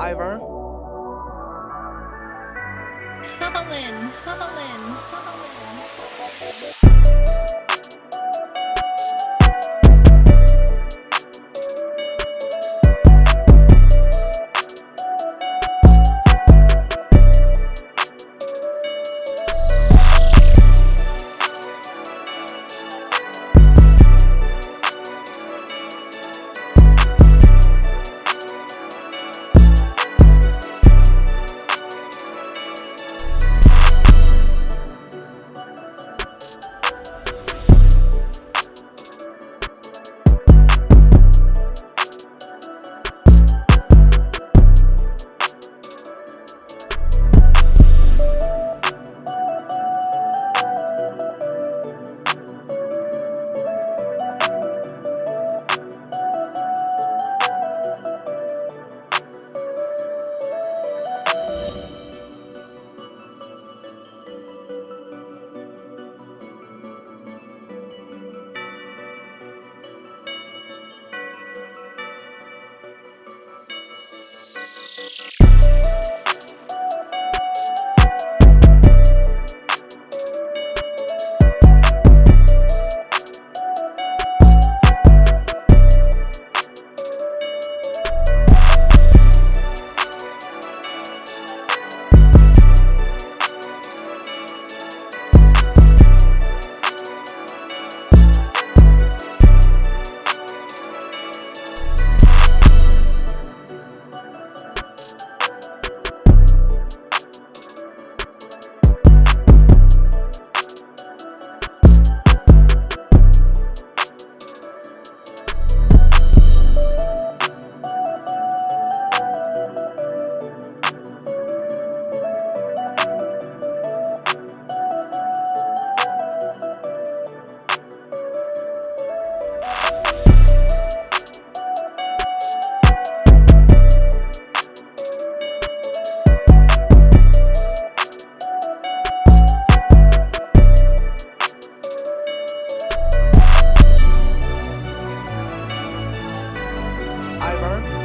Ivern. Colin, Colin, Colin. Thank. 玩